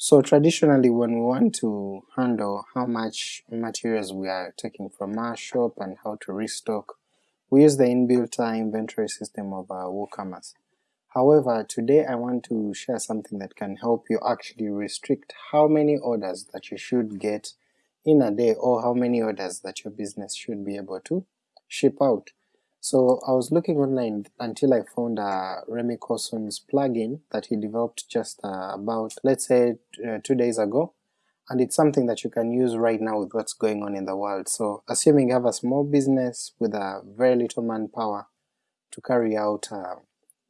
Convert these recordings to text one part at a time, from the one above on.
So traditionally when we want to handle how much materials we are taking from our shop and how to restock, we use the inbuilt uh, inventory system of uh, WooCommerce. However, today I want to share something that can help you actually restrict how many orders that you should get in a day or how many orders that your business should be able to ship out. So I was looking online until I found uh, Remy Corson's plugin that he developed just uh, about, let's say, uh, two days ago, and it's something that you can use right now with what's going on in the world. So assuming you have a small business with a very little manpower to carry out uh,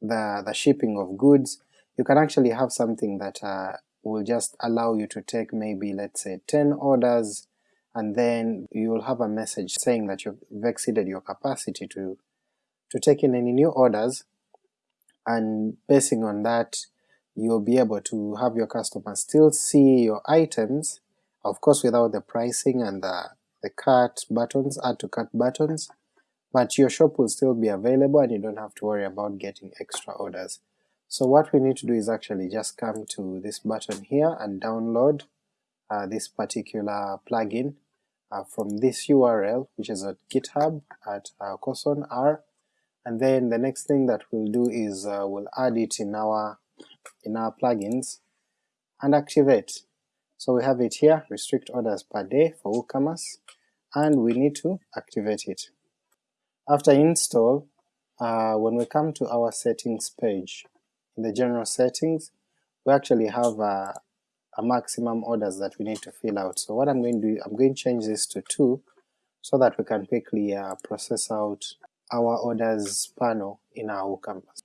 the, the shipping of goods, you can actually have something that uh, will just allow you to take maybe let's say 10 orders and then you'll have a message saying that you've exceeded your capacity to, to take in any new orders, and basing on that you'll be able to have your customers still see your items, of course without the pricing and the, the cut buttons, add to cart buttons, but your shop will still be available and you don't have to worry about getting extra orders. So what we need to do is actually just come to this button here and download uh, this particular plugin uh, from this URL which is at github at uh, Corson R and then the next thing that we'll do is uh, we'll add it in our in our plugins and activate. So we have it here, restrict orders per day for WooCommerce, and we need to activate it. After install, uh, when we come to our settings page, in the general settings, we actually have uh, a maximum orders that we need to fill out. So what I'm going to do, I'm going to change this to 2 so that we can quickly uh, process out our orders panel in our WooCommerce.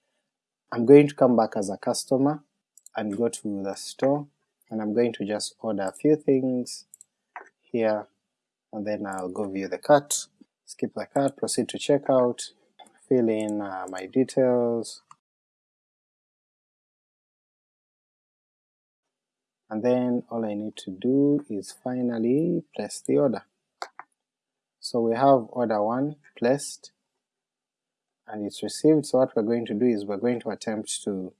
I'm going to come back as a customer and go to the store and I'm going to just order a few things here and then I'll go view the cart, skip the cart, proceed to checkout, fill in uh, my details, and then all I need to do is finally place the order. So we have order 1 placed and it's received, so what we're going to do is we're going to attempt to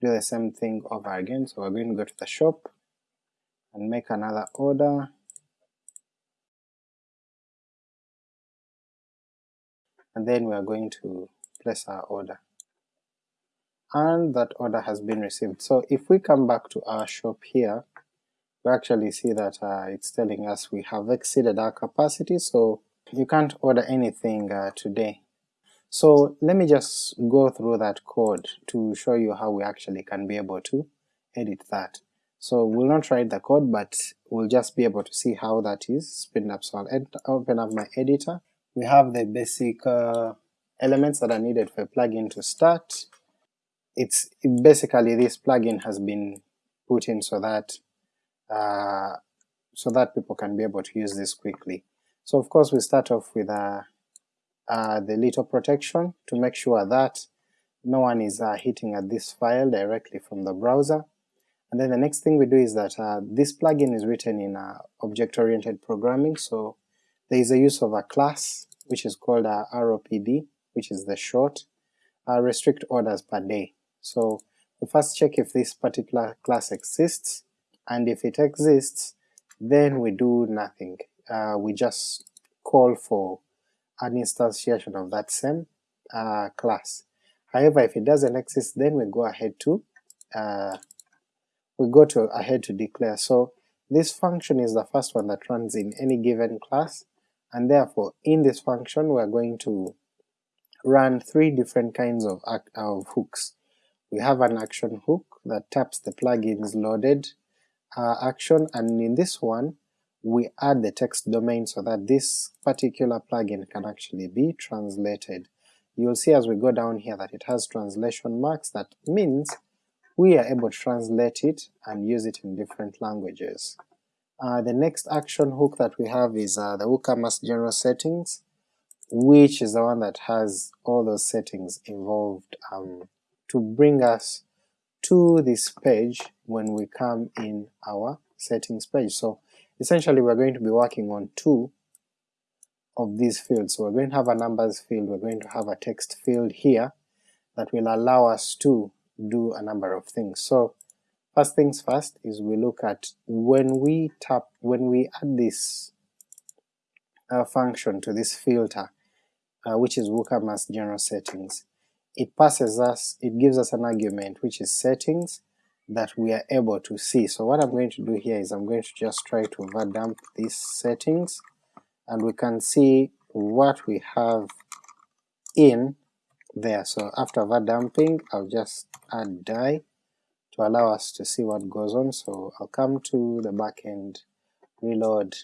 do the same thing over again, so we're going to go to the shop and make another order, and then we are going to place our order and that order has been received. So if we come back to our shop here, we actually see that uh, it's telling us we have exceeded our capacity, so you can't order anything uh, today. So let me just go through that code to show you how we actually can be able to edit that. So we'll not write the code, but we'll just be able to see how that is spin up. So I'll open up my editor. We have the basic uh, elements that are needed for a plugin to start, it's basically this plugin has been put in so that uh, so that people can be able to use this quickly. So of course we start off with uh, uh, the little protection to make sure that no one is uh, hitting at this file directly from the browser, and then the next thing we do is that uh, this plugin is written in uh, object-oriented programming, so there is a use of a class which is called uh, ROPD, which is the short, restrict orders per day. So we first check if this particular class exists, and if it exists, then we do nothing. Uh, we just call for an instantiation of that same uh, class. However, if it doesn't exist, then we go ahead to uh, we go to ahead to declare. So this function is the first one that runs in any given class, and therefore in this function we are going to run three different kinds of, of hooks we have an action hook that taps the plugin's loaded uh, action, and in this one we add the text domain so that this particular plugin can actually be translated. You'll see as we go down here that it has translation marks, that means we are able to translate it and use it in different languages. Uh, the next action hook that we have is uh, the WooCommerce general settings, which is the one that has all those settings involved um, to bring us to this page when we come in our settings page. So essentially we're going to be working on two of these fields. So we're going to have a numbers field, we're going to have a text field here that will allow us to do a number of things. So First things first is we look at when we tap, when we add this uh, function to this filter, uh, which is WooCommerce general settings, it passes us, it gives us an argument which is settings that we are able to see. So what I'm going to do here is I'm going to just try to overdump these settings, and we can see what we have in there. So after overdumping, I'll just add die to allow us to see what goes on. So I'll come to the backend, reload,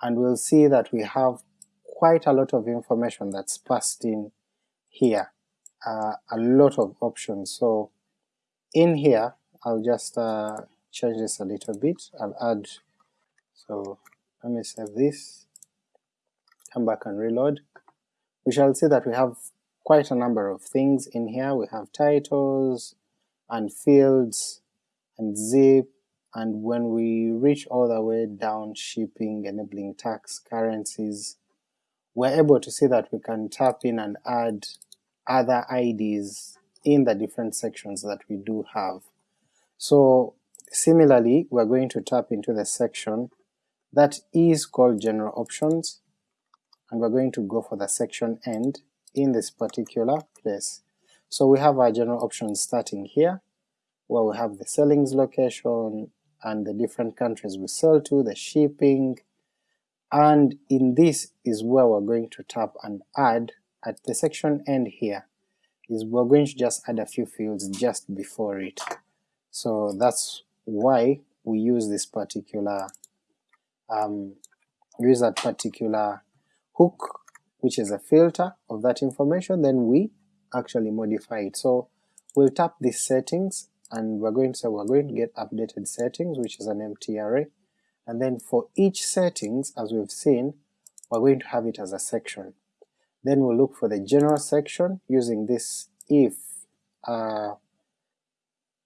and we'll see that we have quite a lot of information that's passed in here, uh, a lot of options. So in here, I'll just uh, change this a little bit, I'll add, so let me save this, come back and reload, we shall see that we have quite a number of things in here, we have titles, and fields, and zip, and when we reach all the way down shipping, enabling tax, currencies, we're able to see that we can tap in and add other IDs in the different sections that we do have. So similarly, we're going to tap into the section that is called general options, and we're going to go for the section end in this particular place. So we have our general options starting here, where we have the sellings location and the different countries we sell to, the shipping, and in this is where we're going to tap and add at the section end here, is we're going to just add a few fields just before it. So that's why we use this particular, um, use that particular hook, which is a filter of that information, then we actually modify it. So we'll tap these settings and we're going to say we're going to get updated settings, which is an empty array, and then for each settings, as we've seen, we're going to have it as a section. Then we'll look for the general section using this if, uh,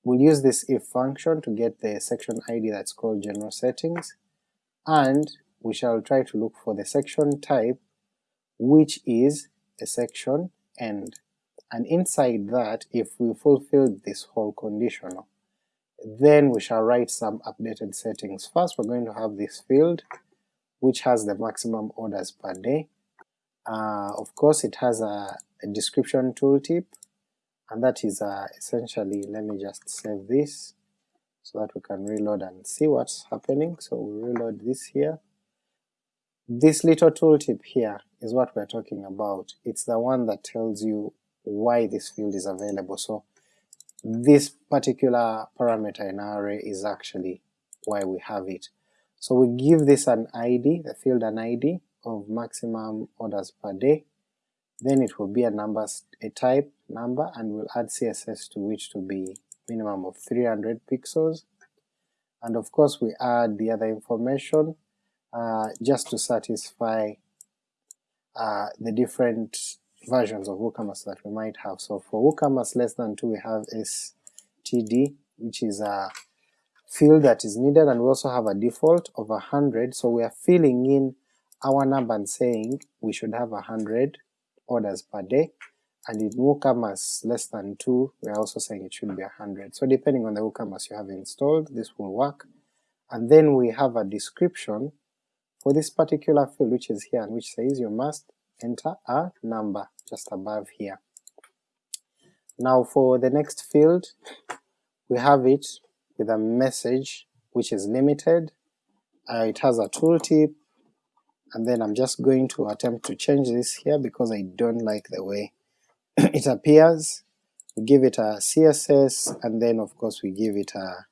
we'll use this if function to get the section ID that's called general settings, and we shall try to look for the section type which is a section end, and inside that, if we fulfill this whole conditional, then we shall write some updated settings. First we're going to have this field, which has the maximum orders per day. Uh, of course it has a, a description tooltip, and that is uh, essentially, let me just save this so that we can reload and see what's happening. So we reload this here. This little tooltip here is what we're talking about. It's the one that tells you why this field is available. So this particular parameter in our array is actually why we have it. So we give this an ID, the field an ID of maximum orders per day, then it will be a number, a type number, and we'll add CSS to which to be minimum of 300 pixels, and of course we add the other information uh, just to satisfy uh, the different versions of WooCommerce that we might have. So for WooCommerce less than 2 we have std, which is a field that is needed, and we also have a default of 100, so we are filling in our number and saying we should have a 100 orders per day, and in WooCommerce less than 2 we are also saying it should be 100. So depending on the WooCommerce you have installed, this will work. And then we have a description for this particular field which is here and which says you must enter a number just above here. Now for the next field, we have it with a message which is limited, uh, it has a tooltip, and then I'm just going to attempt to change this here because I don't like the way it appears. We give it a CSS, and then of course we give it a,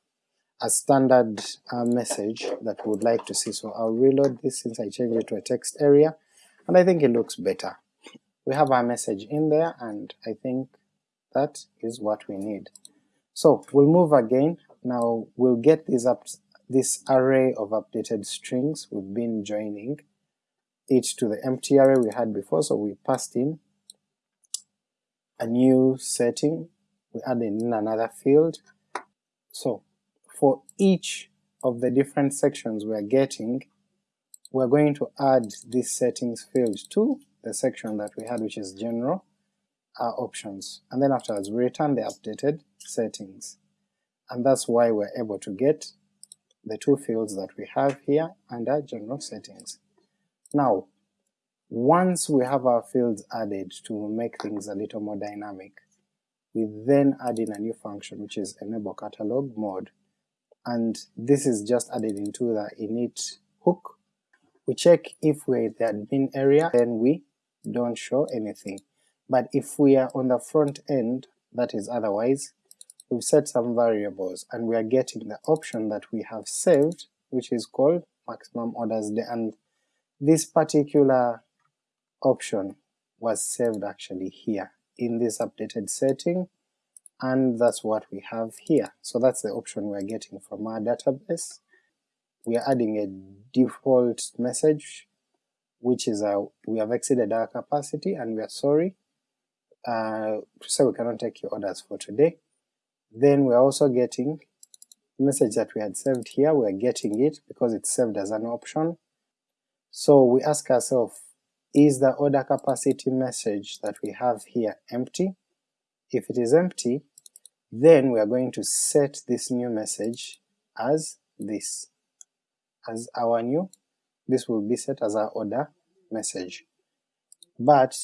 a standard uh, message that we would like to see. So I'll reload this since I changed it to a text area, and I think it looks better. We have our message in there, and I think that is what we need. So we'll move again, now we'll get this up this array of updated strings we've been joining it to the empty array we had before, so we passed in a new setting, we added in another field. So for each of the different sections we are getting, we're going to add this settings field to the section that we had which is general uh, options, and then afterwards we return the updated settings. and that's why we're able to get the two fields that we have here under general settings. Now, once we have our fields added to make things a little more dynamic, we then add in a new function which is enable catalog mode, and this is just added into the init hook. We check if we're in the admin area, then we don't show anything, but if we are on the front end, that is otherwise, we've set some variables and we are getting the option that we have saved, which is called maximum orders day, and this particular option was saved actually here in this updated setting, and that's what we have here. So that's the option we're getting from our database. We are adding a default message which is a, we have exceeded our capacity and we are sorry, uh, so we cannot take your orders for today. Then we're also getting the message that we had saved here, we're getting it because it's saved as an option. So we ask ourselves, is the order capacity message that we have here empty? If it is empty, then we are going to set this new message as this, as our new, this will be set as our order message. But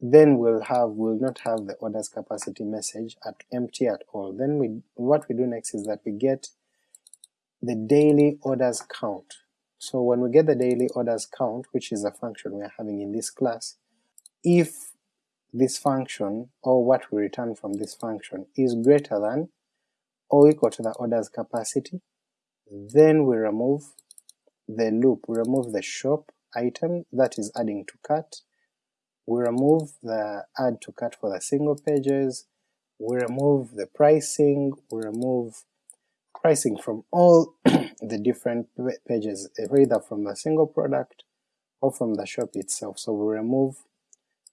then we'll have we'll not have the orders capacity message at empty at all. Then we what we do next is that we get the daily orders count. So when we get the daily orders count, which is a function we are having in this class, if this function or what we return from this function is greater than or equal to the orders capacity, then we remove the loop, we remove the shop item that is adding to cart, we remove the add to cart for the single pages, we remove the pricing, we remove pricing from all the different pages, either from the single product or from the shop itself. So we remove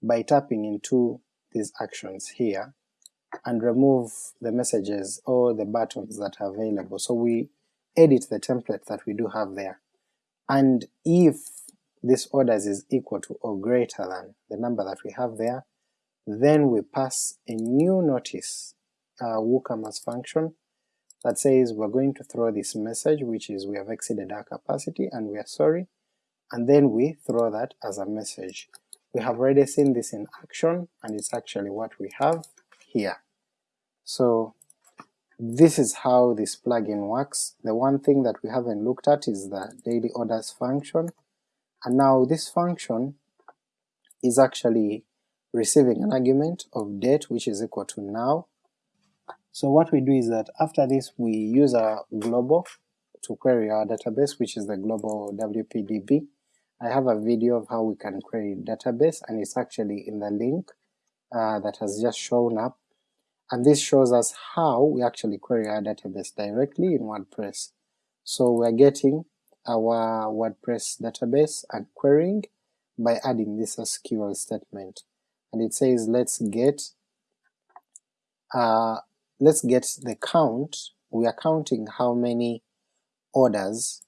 by tapping into these actions here and remove the messages or the buttons that are available. So we edit the template that we do have there. And if this orders is equal to or greater than the number that we have there, then we pass a new notice uh, WooCommerce function that says we're going to throw this message which is we have exceeded our capacity and we are sorry, and then we throw that as a message. We have already seen this in action and it's actually what we have here. So this is how this plugin works. The one thing that we haven't looked at is the daily orders function, and now this function is actually receiving an argument of date which is equal to now. So what we do is that after this we use our global to query our database which is the global WPDB. I have a video of how we can query database and it's actually in the link uh, that has just shown up, and this shows us how we actually query our database directly in WordPress. So we're getting our WordPress database and querying by adding this SQL statement, and it says let's get uh, let's get the count, we are counting how many orders,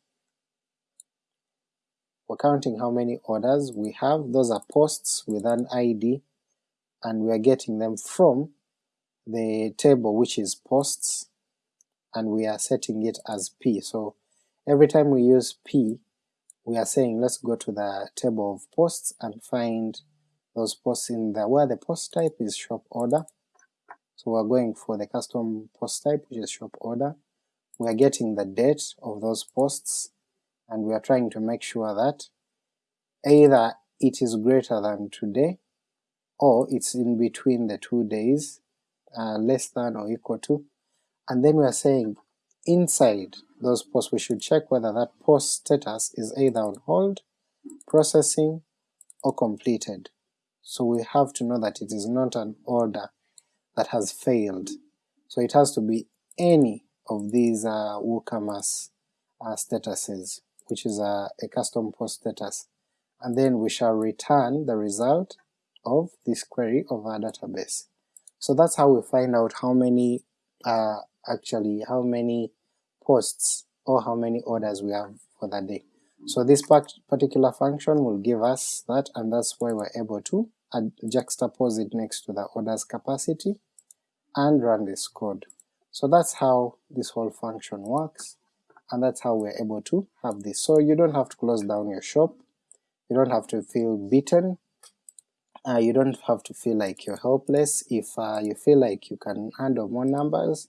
we're counting how many orders we have, those are posts with an ID, and we are getting them from the table which is posts, and we are setting it as p, so Every time we use p, we are saying let's go to the table of posts and find those posts in there where the post type is shop order. So we're going for the custom post type which is shop order. We are getting the date of those posts and we are trying to make sure that either it is greater than today or it's in between the two days, uh, less than or equal to, and then we are saying inside those posts we should check whether that post status is either on hold, processing, or completed. So we have to know that it is not an order that has failed. So it has to be any of these uh, WooCommerce uh, statuses, which is a, a custom post status, and then we shall return the result of this query of our database. So that's how we find out how many uh, actually how many posts or how many orders we have for that day. So this particular function will give us that and that's why we're able to juxtapose it next to the orders capacity and run this code. So that's how this whole function works, and that's how we're able to have this. So you don't have to close down your shop, you don't have to feel beaten, uh, you don't have to feel like you're helpless. If uh, you feel like you can handle more numbers,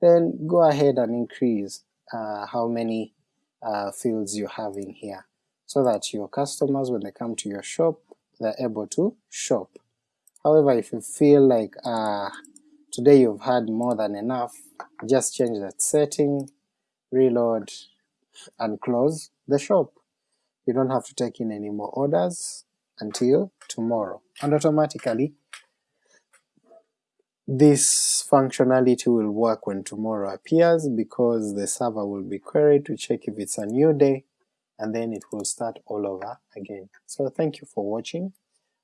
then go ahead and increase uh, how many uh, fields you have in here, so that your customers when they come to your shop, they're able to shop. However, if you feel like uh, today you've had more than enough, just change that setting, reload, and close the shop. You don't have to take in any more orders until tomorrow, and automatically this functionality will work when tomorrow appears because the server will be queried to check if it's a new day and then it will start all over again. So thank you for watching,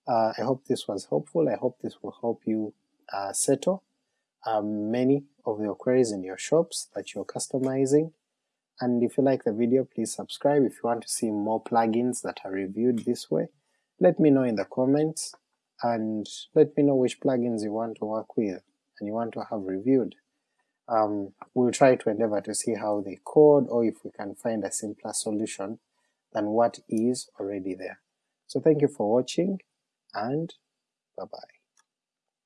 uh, I hope this was helpful, I hope this will help you uh, settle um, many of your queries in your shops that you're customizing, and if you like the video please subscribe if you want to see more plugins that are reviewed this way, let me know in the comments, and let me know which plugins you want to work with and you want to have reviewed. Um, we'll try to endeavor to see how they code or if we can find a simpler solution than what is already there. So thank you for watching and bye bye.